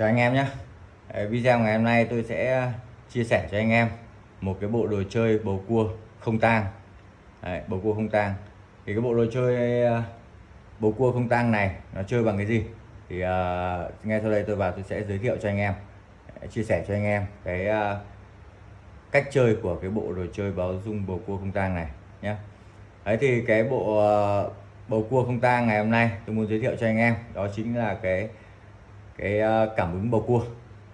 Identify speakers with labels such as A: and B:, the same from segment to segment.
A: Chào anh em nhé. Video ngày hôm nay tôi sẽ à, chia sẻ cho anh em một cái bộ đồ chơi bầu cua không tang. Đấy, bầu cua không tang. Thì cái bộ đồ chơi à, bầu cua không tang này nó chơi bằng cái gì? Thì uh, ngay sau đây tôi vào tôi sẽ giới thiệu cho anh em chia sẻ cho anh em cái uh, cách chơi của cái bộ đồ chơi báo dung bầu cua không tang này nhé. Đấy thì cái bộ uh, bầu cua không tang ngày hôm nay tôi muốn giới thiệu cho anh em đó chính là cái cái ờ, cảm ứng bầu cua.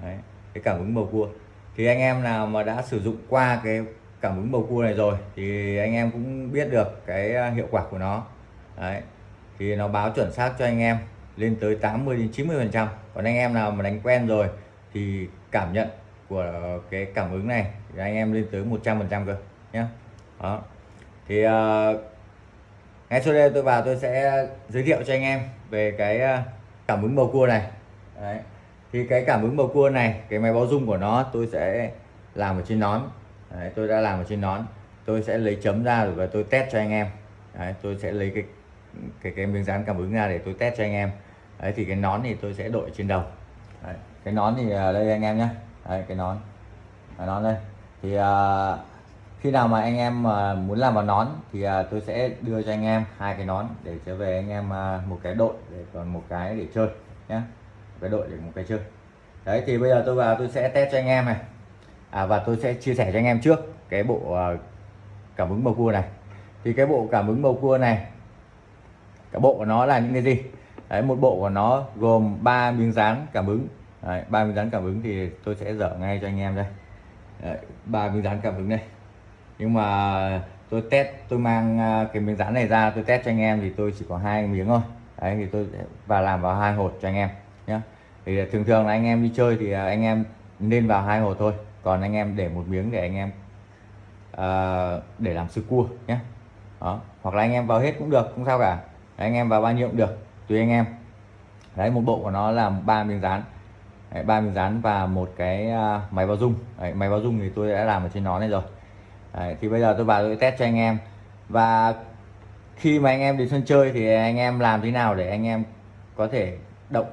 A: Đấy, cái cảm ứng bầu cua. Thì anh em nào mà đã sử dụng qua cái cảm ứng bầu cua này rồi thì anh em cũng biết được cái ờ, hiệu quả của nó. Đấy, thì nó báo chuẩn xác cho anh em lên tới 80 đến 90 phần trăm. Còn anh em nào mà đánh quen rồi thì cảm nhận của cái cảm ứng này thì anh em lên tới 100 phần trăm cơ nhé đó. Thì uh, ngay sau đây tôi vào tôi sẽ giới thiệu cho anh em về cái cảm ứng bầu cua này. Đấy. thì cái cảm ứng bầu cua này cái máy báo dung của nó tôi sẽ làm ở trên nón. Đấy, tôi đã làm ở trên nón. Tôi sẽ lấy chấm ra rồi và tôi test cho anh em. Đấy, tôi sẽ lấy cái cái cái miếng dán cảm ứng ra để tôi test cho anh em. Đấy, thì cái nón thì tôi sẽ đội trên đầu. Đấy, cái nón thì à, đây anh em nhé Đấy, cái nón. Cái nón đây. Thì uh, khi nào mà anh em mà muốn làm vào nón thì uh, tôi sẽ đưa cho anh em hai cái nón để trở về anh em uh, một cái đội để còn một cái để chơi nhé cái đội để một cái chơi. Đấy thì bây giờ tôi vào tôi sẽ test cho anh em này. À, và tôi sẽ chia sẻ cho anh em trước cái bộ uh, cảm ứng bầu cua này. Thì cái bộ cảm ứng bầu cua này cả bộ của nó là những cái gì? Đấy một bộ của nó gồm ba miếng dán cảm ứng. Ba miếng dán cảm ứng thì tôi sẽ dở ngay cho anh em đây. Ba miếng dán cảm ứng đây. Nhưng mà tôi test tôi mang à, cái miếng dán này ra tôi test cho anh em thì tôi chỉ có hai miếng thôi. Đấy thì tôi và làm vào hai hột cho anh em nhá. Thì à, thường thường là anh em đi chơi thì à, anh em nên vào hai hồ thôi. Còn anh em để một miếng để anh em uh, để làm sư cua nhé đó hoặc là anh em vào hết cũng được không sao cả. Đấy, anh em vào bao nhiêu cũng được tùy anh em. Đấy một bộ của nó là ba miếng dán. Ba miếng dán và một cái uh, máy báo dung đấy, máy báo dung thì tôi đã làm ở trên nó này rồi. Đấy, thì bây giờ tôi vào tôi test cho anh em. Và khi mà anh em đến sân chơi thì anh em làm thế nào để anh em có thể động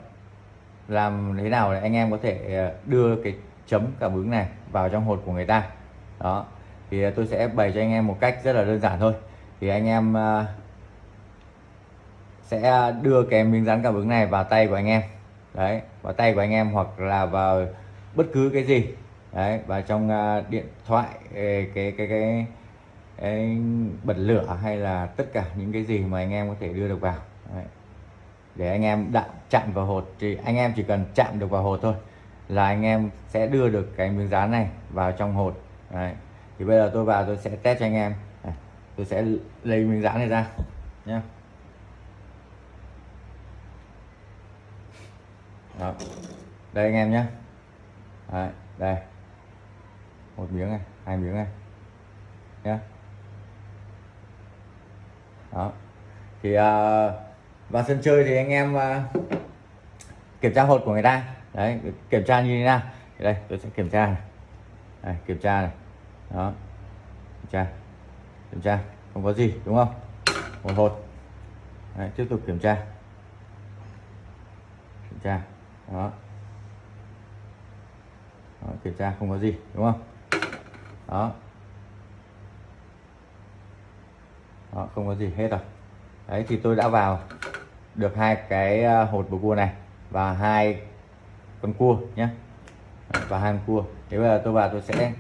A: làm thế nào để anh em có thể ờ, đưa cái chấm cảm ứng này vào trong hột của người ta. Đó thì ờ, tôi sẽ bày cho anh em một cách rất là đơn giản thôi. Thì anh em ờ, sẽ đưa cái miếng dán cảm ứng này vào tay của anh em. Đấy vào tay của anh em hoặc là vào bất cứ cái gì. Đấy và trong điện thoại cái cái cái, cái, cái bật lửa hay là tất cả những cái gì mà anh em có thể đưa được vào. Đấy để anh em đặt chạm vào hột thì anh em chỉ cần chạm được vào hột thôi là anh em sẽ đưa được cái miếng dán này vào trong hột Đấy. thì bây giờ tôi vào tôi sẽ test cho anh em Đấy. tôi sẽ lấy miếng dán này ra nhé Đó. đây anh em nhé Đấy. đây một miếng này hai miếng này nhé đó thì uh, vào sân chơi thì anh em ờ, kiểm tra hột của người ta. Đấy kiểm tra như thế nào? Đây tôi sẽ kiểm tra này. Đây, kiểm tra này. Đó kiểm tra. Kiểm tra không có gì đúng không? Một hột. Đấy, tiếp tục kiểm tra. Kiểm tra. Đó. đó kiểm tra không có gì đúng không? Đó. Đó không có gì hết rồi. Đấy thì tôi đã vào được hai cái ờ, hột bầu cua này và hai con cua nhé ờ, và hai con cua. Thế bây giờ tôi vào tôi sẽ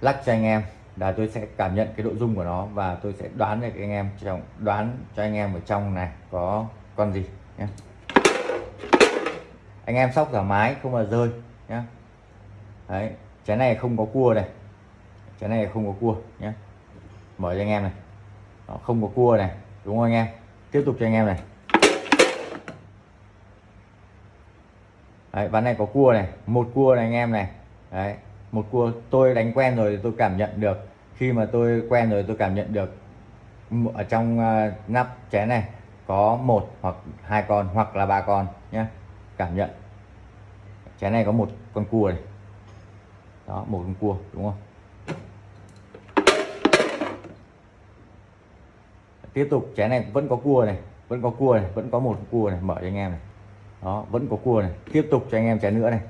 A: lắc cho anh em là tôi sẽ cảm nhận cái độ dung của nó và tôi sẽ đoán được anh em trong đoán cho anh em ở trong này có con gì nhé anh em sóc thoải mái không mà rơi nhé đấy trái này không có cua này. Trái này không có cua nhé mở cho anh em này. Đó, không có cua này đúng không anh em? Tiếp tục cho anh em này. Đấy, ván này có cua này một cua này anh em này. Đấy một cua tôi đánh quen rồi tôi cảm nhận được. Khi mà tôi quen rồi tôi cảm nhận được. Ở trong uh, nắp chén này có một hoặc hai con hoặc là ba con nhé cảm nhận. Chén này có một con cua này. Đó một con cua đúng không? Tiếp tục chén này vẫn có cua này vẫn có cua này vẫn có một cua này mở cho anh em này đó vẫn có cua này. Tiếp tục cho anh em chén nữa này.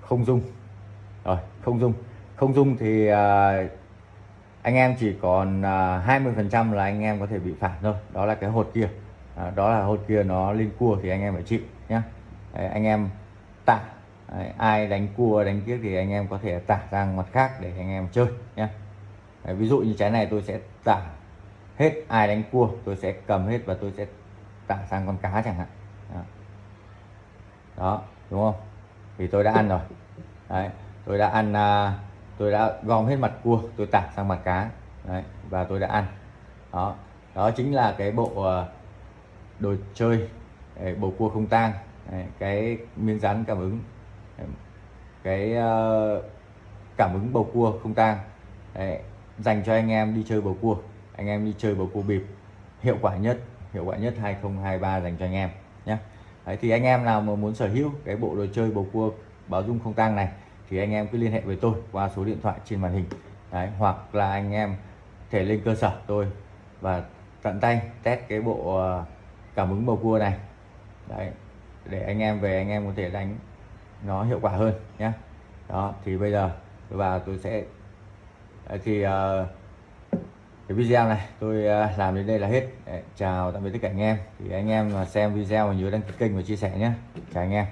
A: Không dung. Rồi không dung. Không dung thì à, anh em chỉ còn à, hai mươi phần trăm là anh em có thể bị phản thôi. Đó là cái hột kia. À, đó là hột kia nó lên cua thì anh em phải chịu nhé anh em tạ Đấy, ai đánh cua đánh kiếc thì anh em có thể tả sang mặt khác để anh em chơi nhé Đấy, ví dụ như trái này tôi sẽ tả hết ai đánh cua tôi sẽ cầm hết và tôi sẽ tặng sang con cá chẳng hạn. Đó, đó đúng không? Thì tôi đã ăn rồi. Đấy, tôi đã ăn à, tôi đã gom hết mặt cua tôi tặng sang mặt cá. Đấy, và tôi đã ăn. Đó đó chính là cái bộ à, đồ chơi à, bầu cua không tang. Cái miếng rắn cảm ứng. Cái à, cảm ứng bầu cua không tang. Dành cho anh em đi chơi bầu cua anh em đi chơi bầu cua bịp hiệu quả nhất hiệu quả nhất 2023 dành cho anh em nhé. Đấy, thì anh em nào mà muốn sở hữu cái bộ đồ chơi bầu cua báo dung không tang này thì anh em cứ liên hệ với tôi qua số điện thoại trên màn hình. Đấy, hoặc là anh em thể lên cơ sở tôi và tận tay test cái bộ ờ, cảm ứng bầu cua này. Đấy, để anh em về anh em có thể đánh nó hiệu quả hơn nhé. Đó thì bây giờ và tôi sẽ thì uh, cái video này tôi ờ, làm đến đây là hết. Đấy, chào tạm biệt tất cả anh em. Thì anh em mà xem video mà nhớ đăng ký kênh và chia sẻ nhé. Chào anh em.